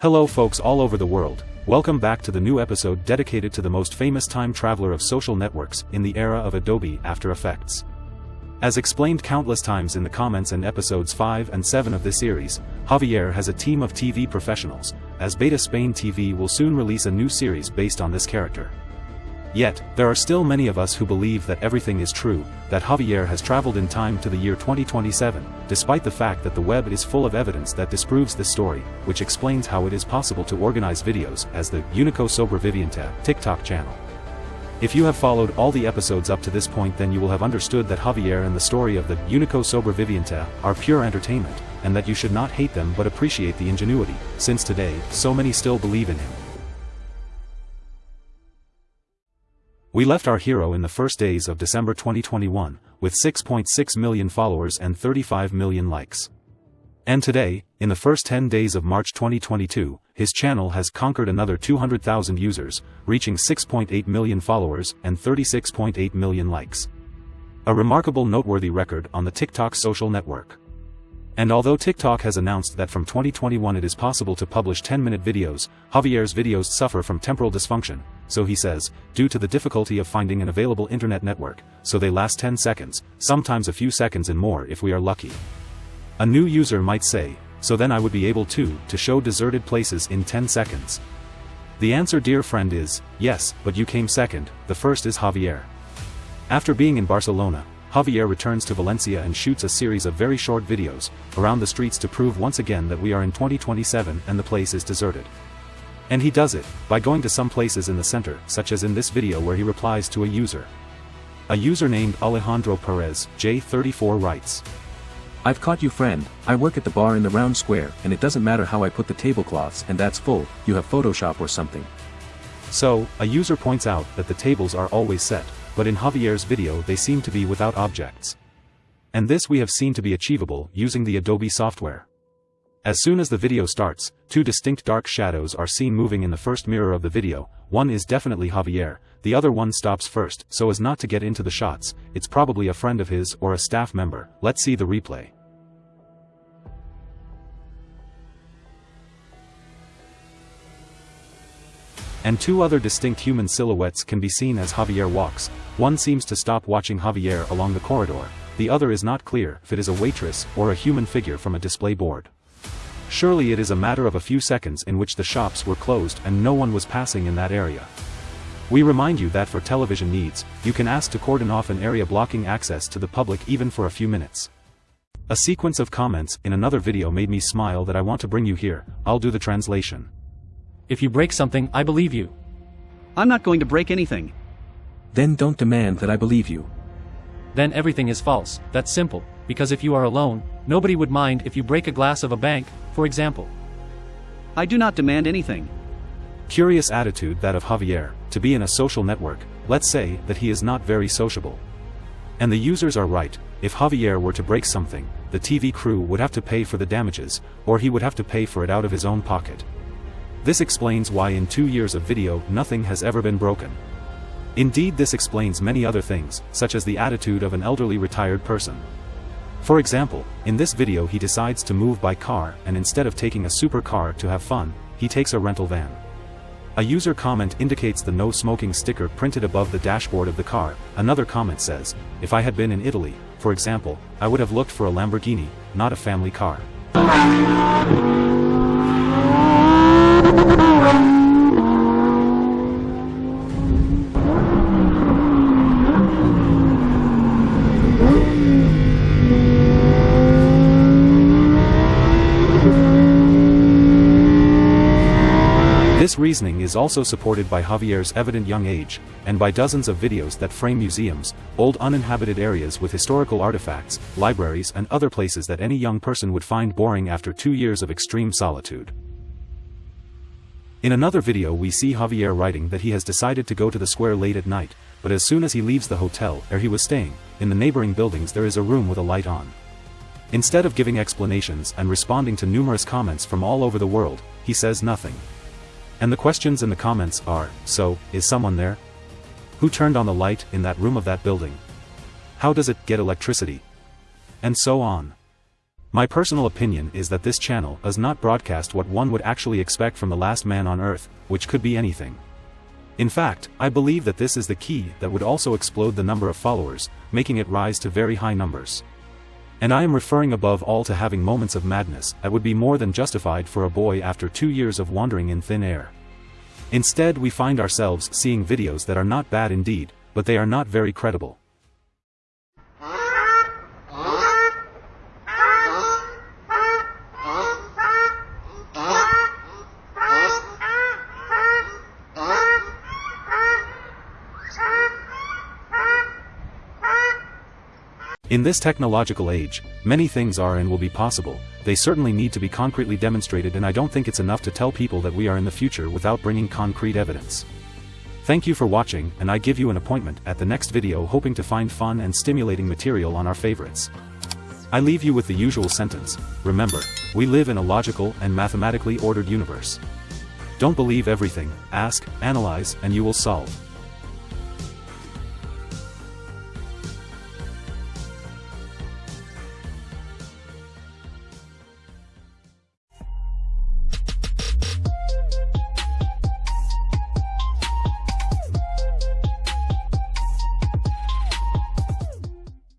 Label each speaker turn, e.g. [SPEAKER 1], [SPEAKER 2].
[SPEAKER 1] Hello folks all over the world, welcome back to the new episode dedicated to the most famous time traveler of social networks in the era of Adobe After Effects. As explained countless times in the comments and episodes 5 and 7 of this series, Javier has a team of TV professionals, as Beta Spain TV will soon release a new series based on this character. Yet, there are still many of us who believe that everything is true, that Javier has traveled in time to the year 2027, despite the fact that the web is full of evidence that disproves this story, which explains how it is possible to organize videos as the Unico Sobreviviente TikTok channel. If you have followed all the episodes up to this point then you will have understood that Javier and the story of the Unico Sobreviviente are pure entertainment, and that you should not hate them but appreciate the ingenuity, since today, so many still believe in him. We left our hero in the first days of December 2021, with 6.6 million followers and 35 million likes. And today, in the first 10 days of March 2022, his channel has conquered another 200,000 users, reaching 6.8 million followers and 36.8 million likes. A remarkable noteworthy record on the TikTok social network. And although TikTok has announced that from 2021 it is possible to publish 10-minute videos, Javier's videos suffer from temporal dysfunction, so he says, due to the difficulty of finding an available internet network, so they last 10 seconds, sometimes a few seconds and more if we are lucky. A new user might say, so then I would be able to, to show deserted places in 10 seconds. The answer dear friend is, yes, but you came second, the first is Javier. After being in Barcelona, Javier returns to Valencia and shoots a series of very short videos, around the streets to prove once again that we are in 2027 and the place is deserted. And he does it, by going to some places in the center, such as in this video where he replies to a user. A user named Alejandro Perez, J34 writes.
[SPEAKER 2] I've caught you friend, I work at the bar in the round square and it doesn't matter how I put the tablecloths and that's full, you have Photoshop or something.
[SPEAKER 1] So, a user points out that the tables are always set but in Javier's video they seem to be without objects. And this we have seen to be achievable using the Adobe software. As soon as the video starts, two distinct dark shadows are seen moving in the first mirror of the video, one is definitely Javier, the other one stops first, so as not to get into the shots, it's probably a friend of his or a staff member, let's see the replay. And two other distinct human silhouettes can be seen as Javier walks, one seems to stop watching Javier along the corridor, the other is not clear if it is a waitress or a human figure from a display board. Surely it is a matter of a few seconds in which the shops were closed and no one was passing in that area. We remind you that for television needs, you can ask to cordon off an area blocking access to the public even for a few minutes. A sequence of comments in another video made me smile that I want to bring you here, I'll do the translation.
[SPEAKER 3] If you break something, I believe you.
[SPEAKER 4] I'm not going to break anything.
[SPEAKER 2] Then don't demand that I believe you.
[SPEAKER 3] Then everything is false, that's simple, because if you are alone, nobody would mind if you break a glass of a bank, for example.
[SPEAKER 4] I do not demand anything.
[SPEAKER 1] Curious attitude that of Javier, to be in a social network, let's say that he is not very sociable. And the users are right, if Javier were to break something, the TV crew would have to pay for the damages, or he would have to pay for it out of his own pocket. This explains why in two years of video nothing has ever been broken. Indeed this explains many other things, such as the attitude of an elderly retired person. For example, in this video he decides to move by car and instead of taking a supercar to have fun, he takes a rental van. A user comment indicates the no smoking sticker printed above the dashboard of the car, another comment says, if I had been in Italy, for example, I would have looked for a Lamborghini, not a family car. This reasoning is also supported by Javier's evident young age, and by dozens of videos that frame museums, old uninhabited areas with historical artifacts, libraries and other places that any young person would find boring after two years of extreme solitude. In another video we see Javier writing that he has decided to go to the square late at night, but as soon as he leaves the hotel where he was staying, in the neighboring buildings there is a room with a light on. Instead of giving explanations and responding to numerous comments from all over the world, he says nothing. And the questions in the comments are, so, is someone there? Who turned on the light in that room of that building? How does it get electricity? And so on. My personal opinion is that this channel does not broadcast what one would actually expect from the last man on earth, which could be anything. In fact, I believe that this is the key that would also explode the number of followers, making it rise to very high numbers. And I am referring above all to having moments of madness that would be more than justified for a boy after two years of wandering in thin air. Instead we find ourselves seeing videos that are not bad indeed, but they are not very credible. In this technological age, many things are and will be possible, they certainly need to be concretely demonstrated and I don't think it's enough to tell people that we are in the future without bringing concrete evidence. Thank you for watching and I give you an appointment at the next video hoping to find fun and stimulating material on our favorites. I leave you with the usual sentence, remember, we live in a logical and mathematically ordered universe. Don't believe everything, ask, analyze, and you will solve.